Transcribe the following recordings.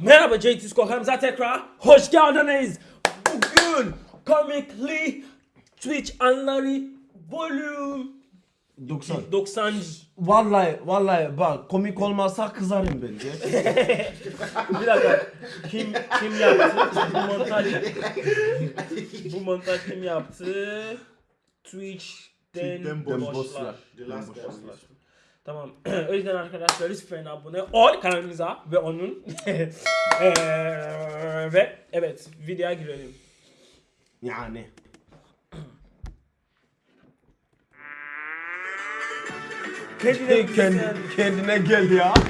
Merhaba JT Skokamıza tekrar hoş geldiniz. Bugün Comically Twitch anları volume 90. 90 Vallahi vallahi bak komik olmazsa kızarım bence. bir dakika kim kim yaptı bu montaj bu montaj kim yaptı Twitch'ten Twitch'ten boşlar. boşlar. Tamam. o yüzden arkadaşlar lütfen abone ol kanalımıza ve onun Eee, ve evet videoya girelim. Yani. Kendine Kendi, kendine gel ya.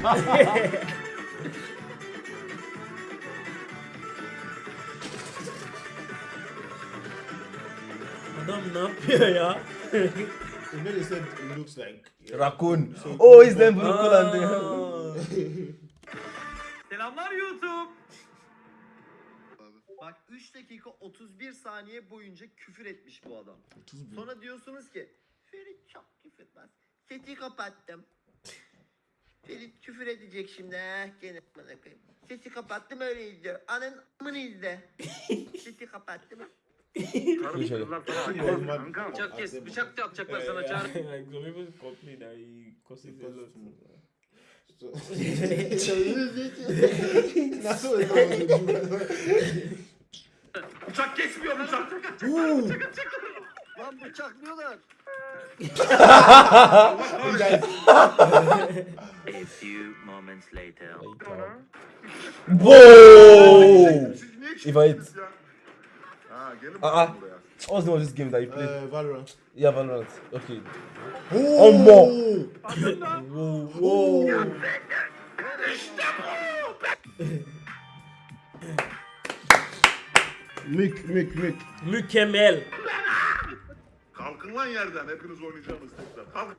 Adam ne yapıyor ya? And then they said it looks like. Rakun. O yüzden bunu Aa. kullandı. Selamlar YouTube. Bak 3 dakika 31 saniye boyunca küfür etmiş bu adam. Sonra diyorsunuz ki Ferit çok küfür etmez. Sesi kapattım. Ferit küfür edecek şimdi. Eh, gene. Sesi kapattım öyle izliyor. Anın amını izle. Sesi kapattım. Bıçak kes, bıçak atacaklar sana çağır. Nasıl Bıçak kesmiyor bıçak. Lan bıçaklıyorlar. A few moments later. Wow. Invite. Ha gelin Aa. bakalım buraya. What's the name of this game that you play? Uh, Valorant. Yeah, Valorant. Okay. Omo. Mük mük mük. Mükemmel. Kalkın lan yerden hepiniz oynayacaksınız tekrar. Kalk.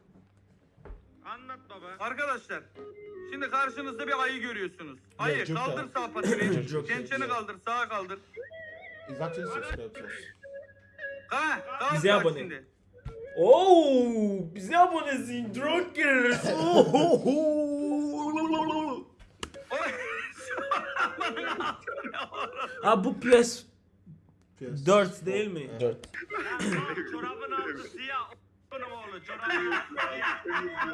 Anlat baba. Arkadaşlar. Şimdi karşınızda bir ayı görüyorsunuz. Ayı kaldır sağ Çençeni yeah. kaldır sağa kaldır. It's actually subscribed to us. Ha, daha Bize bak abone. şimdi. Oo, bize abonesin Drunkers. ha bu PS PS. 4 değil mi? Dört. Çorabın altı siyah. Bunun oğlu çorabın altı siyah.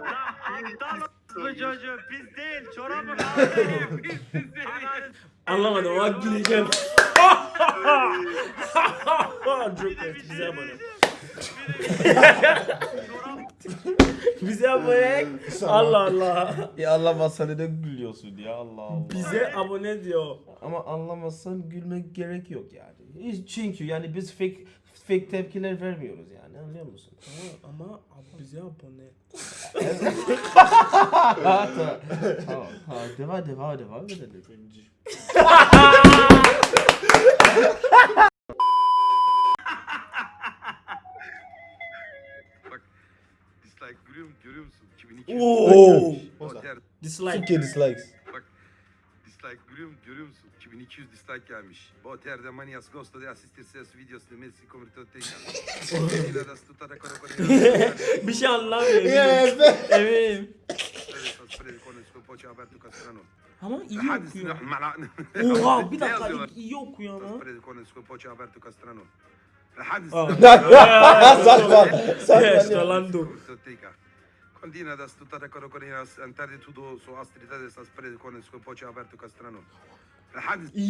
Lan aptal bu çocuğu biz değil çorabın altı biz sizi. Anlamadım ama güleceğim. Drunkers bize abone. bize abone. Allah Allah. Ya anlamazsan neden gülüyorsun ya Allah Allah. Bize abone diyor. Ama anlamazsan gülmek gerek yok yani. Çünkü yani biz fake fake tepkiler vermiyoruz yani anlıyor musun? Ama, ama bize abone. tamam, tamam. Devam devam devam edelim. Dislike görüyor, görüyor musun? 2002. Oo. Dislike. Türkiye dislikes. dislike görüyor, görüyor musun? 2200 dislike gelmiş. Boter de manias gosto de assistir seus videos de Messi kara kara. Bir şey anlamıyorum. Yes. Evet. aperto castrano. Ama iyi okuyor. Oha bir dakika yazıyorlar? iyi okuyor ama. Rolando. Teca. Continua da stuttare con antare tutto su astrita de sta prende con il suo voce aperto castrano.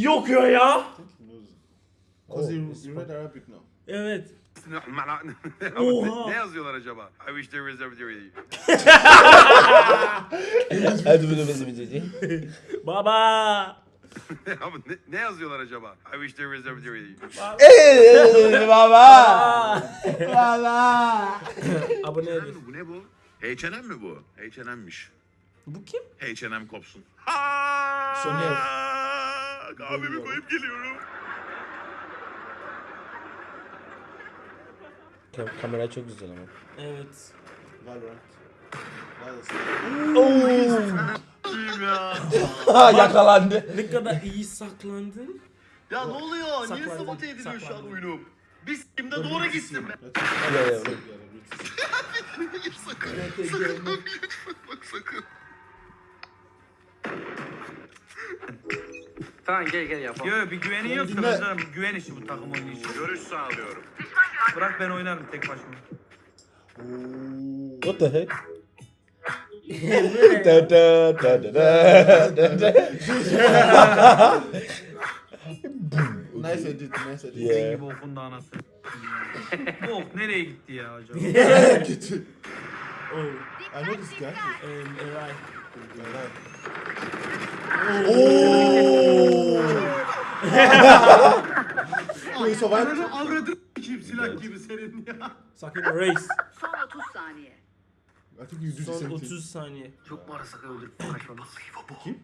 Okuyor ya. Because you, you read Arabic now. Evet. Oha. ne yazıyorlar acaba? I wish there was every Hadi de bizi Baba. Ne, ne yazıyorlar acaba? I wish there was every Baba. Baba. Abone mi bu ne bu? H&M mi bu? H&M'miş. Bu kim? H&M kopsun. Soner. Kahvemi koyup geliyorum. Kamera çok güzel ama. Evet. Valorant. Ha yakalandı. Ne kadar iyi saklandın. Ya ne oluyor? Niye sabote ediliyor şu an oyunum? Biz kimde doğru gitsin be. Let's Yeah, yeah. together. Let's- sakın. Bak sakın. Tamam gel gel yapalım. Yo bir yoksa Dinle. mesela güven işi bu takım oynayışı. Görüş sağlıyorum. Bırak ben oynarım tek başıma. What the heck? da, da, da, da, da, da, da. Nice edit, nice edit. Yeah. Gibi okundu anası. bu ok nereye gitti ya acaba? Gitti. Oh, I know this guy. um, Eray. Oh, he survived. Avradın kim silah gibi senin ya. Sakın race. Son 30 saniye. I think you do the Son same thing. 30 saniye. Çok mu arasak öldürüp? Kim?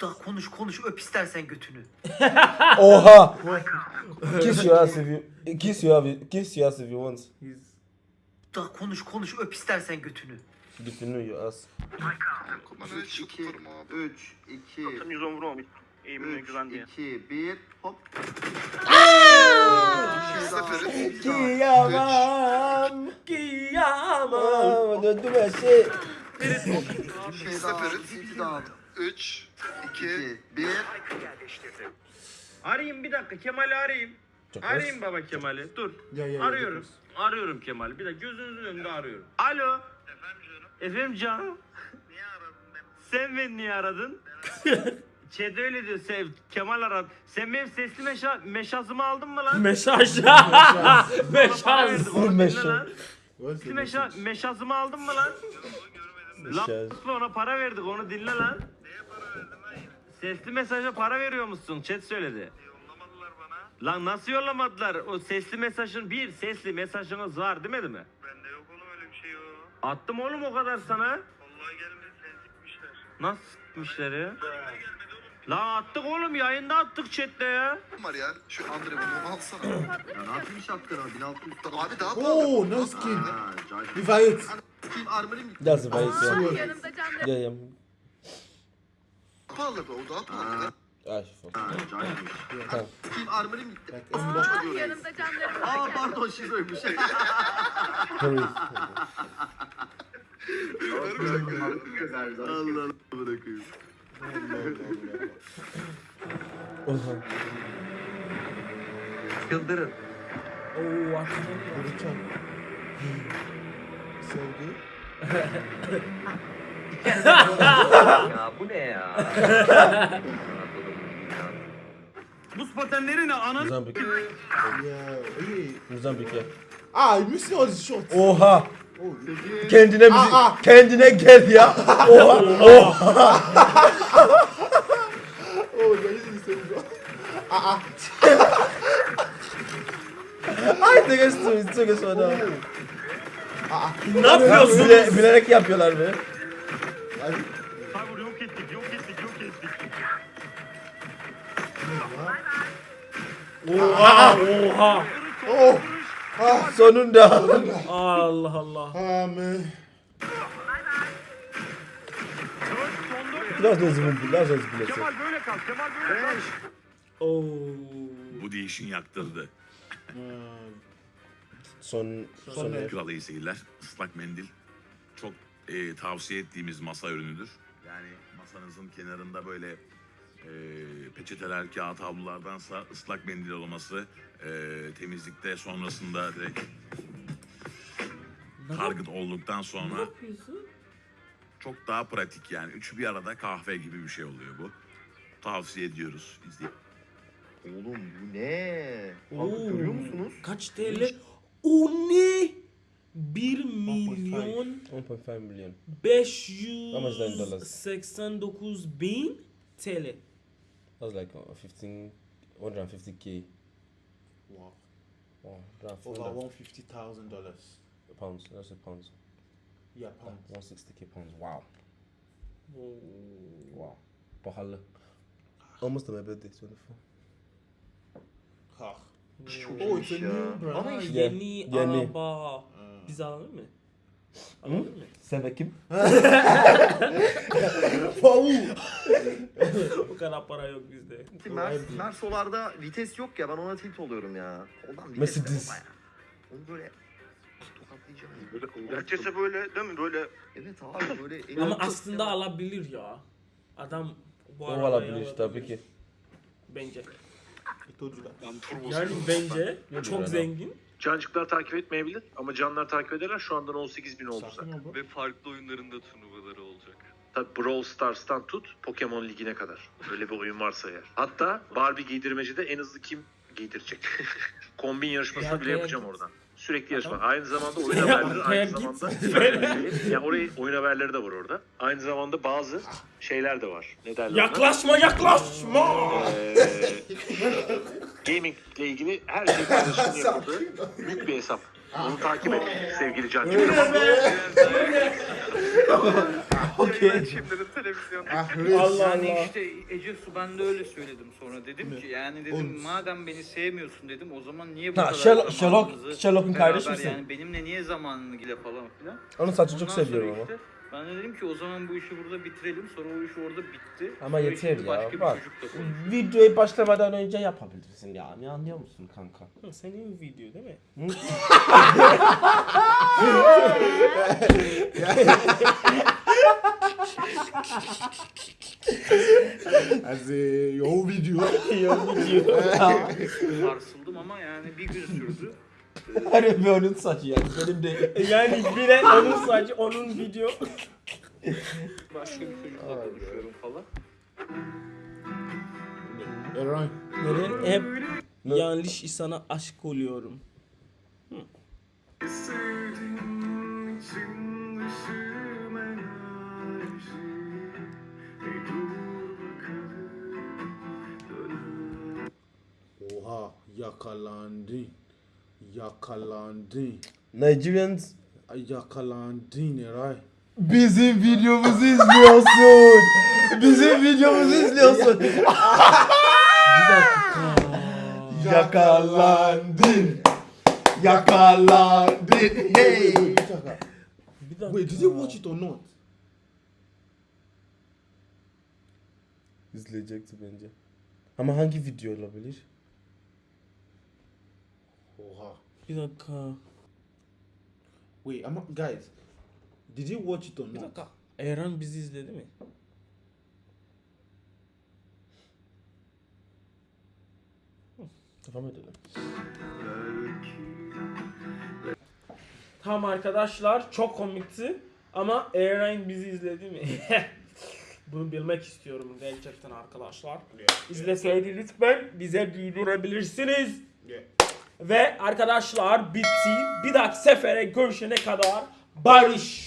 Daha konuş konuş öp istersen götünü. Oha! Kiss your ass if you kiss your ass, kiss your ass if you want. Daha konuş konuş öp istersen götünü. Know your ass. 3, 2, 3, 2, 110 vurmam. Eğimine 3, 2, 1, hop. Kıyamam, kıyamam. Döndüm her şey. Bir şey daha, iki daha. 3, 2, 2, 1. Arayayım bir dakika Kemal'i arayayım. Arayayım baba Kemal'i. Dur. Arıyorum. Arıyorum Kemal'i. Bir dakika gözünüzün önünde arıyorum. Alo. Efendim canım. Niye aradın beni? Sen beni niye aradın? Chat öyle diyor. Sev, Kemal aradı. Sen benim sesli meşa, meşazımı aldın mı lan? Meşaj. Para Meşaz. onu dinle Meşaz. lan. Sesli meşa, meşazımı aldın mı lan? Lan Meşaz. ona para verdik onu dinle lan. Neye para verdin lan yine? Sesli mesaja para veriyor musun? Chat söyledi. Yollamadılar bana. Lan nasıl yollamadılar? O sesli mesajın bir sesli mesajınız var demedi mi? Bende yok oğlum öyle bir şey yok. Attım oğlum o kadar sana. Vallahi gelmedi sikmişler. Nasıl? Gelmedi oğlum. Lan attık oğlum yayında attık chatte ya. var ya? Şu Andre bunu alsana. Ya ne yapayım şapkana? 1600 Abi daha Oh, nice skin. Ha, cahil. İt. Kim armorim the vice, yeah. Yanımda canlı. Yeah. pahalı be o daha pahalı. Ah, Ha, cahilmiş. Tamam. Kim armorim gitti? Like, unlock. Aa, yanımda canlarım Aa var. pardon şizoymuş. Hurry. Allah Allah bırakayım. Yıldırın. Oo arkadan. Vuracağım. Sevgi. ya bu ne ya? Patenleri ne ananı? Yeah. Hey. Mozambique, yeah. Ah, you missed all shots. Oha! Oh, Kendine müzik, Aa, aa. kendine gel ya. Oha! Oha! oh, you're using the same gun. Ay ne geçti, çok geçti ona. Ne yapıyorsun? Bile, bilerek yapıyorlar be. Oha oha. Oh, Sonunda. Allah Allah. ah, man. Biraz da zıvın, biraz da zıvın. Kemal böyle kal Kemal böyle kal. Oo. Bu değişin yaktırdı. Son, Son son ne? Kral iyi seyirler. Islak mendil çok e, tavsiye ettiğimiz masa ürünüdür. Yani masanızın kenarında böyle e, peçeteler, kağıt havlulardansa ıslak mendil olması e, temizlikte sonrasında direkt target olduktan Ne sonra yapıyorsun? çok daha pratik yani. Üçü bir arada kahve gibi bir şey oluyor bu. Tavsiye ediyoruz. İzleyin. Oğlum bu ne? Oo. Abi görüyor musunuz? Kaç TL? O ne? 1 milyon 1.5 milyon. Yüz seksen dokuz bin TL. That's like uh, 15, 150k. Wow. Wow, that's Over under- one fifty thousand dollars. pounds. That's a pounds. Yeah, Like pounds. 160k pounds. Wow. Wow. Pahalı. Almost my birthday, 24. Ah. Çok Oh, it's a iyiymiş ya. new brand. Ama Yeah, yeni yeni. araba. Biz alalım mı? Alalım mı? Sen de kim? o kadar para yok bizde. Mer Mersolarda vites yok ya ben ona tilt oluyorum ya. Ondan vites Mercedes. ya. Onu böyle tokatlayacağım. Herkese böyle değil mi? Böyle Evet abi böyle. Ama aslında alabilir ya. Adam bu O arabayı olabilir alabilir. tabii ki. Bence. Yani bence çok zengin. Cancıklar takip etmeyebilir ama canlar takip ederler. Şu andan 18 bin oldu zaten. Ve farklı oyunlarında turnuvaları olacak. Tabii Brawl Stars'tan tut Pokemon Ligi'ne kadar. Öyle bir oyun varsa eğer. Hatta Barbie giydirmecide en hızlı kim giydirecek? Kombin yarışmasını bile yapacağım oradan. Sürekli yarışma. Adam- Aynı zamanda oyun haberleri, aynı zamanda... ya orayı oyun haberleri de var orada. Aynı zamanda bazı şeyler de var. Ne derler? Yaklaşma yaklaşma. Ee, gaming ile ilgili her şey paylaşımını yapıldığı büyük bir hesap. Onu takip et sevgili Cancık. Okey. Şimdinin televizyonda. Ah reis. Allah Yani Allah. işte Ece Su ben de öyle söyledim sonra dedim ki yani dedim Oğlum. madem beni sevmiyorsun dedim o zaman niye bu Ha, kadar Sherlock- Sherlock- Sherlock'un beraber kardeşi misin? Yani benimle niye zamanını gile falan filan. Onun saçını çok Ondan sonra seviyorum ama. işte Ben de dedim ki o zaman bu işi burada bitirelim. Sonra o iş orada bitti. Ama Sonra yeter şimdi ya, Başka bir bak. çocukla konuşuyoruz. Videoyu başlamadan önce yapabilirsin yani anlıyor musun kanka? Hı, Senin video değil mi? As a your video. Sarsıldım ama yani bir gün sürdü. Harbi onun saçı yani benim de. Yani bile onun sadece onun video. Başka bir çocukla konuşuyorum falan. Alright. Neden hep yanlış insana aşık oluyorum. Oha yakalandın. Yakalandın. Nigerians Yakalandın Eray. bizim videomuzu izliyorsun. Bizim videomuzu izliyorsun. bir dakika. Yakalandın. Yakalandın. Hey. Bir dakika. Wait, did you watch it or not? İzleyecekti bence. Ama hangi video olabilir? Oha. Bir dakika. Wait, ama guys, did you watch it or Bir not? dakika. Eren bizi izledi mi? Devam edelim. Tamam arkadaşlar çok komikti ama Eren bizi izledi mi? Bunu bilmek istiyorum gerçekten arkadaşlar. İzleseydi lütfen bize bildirebilirsiniz. Ve arkadaşlar bitti. Bir dahaki sefere görüşene kadar barış.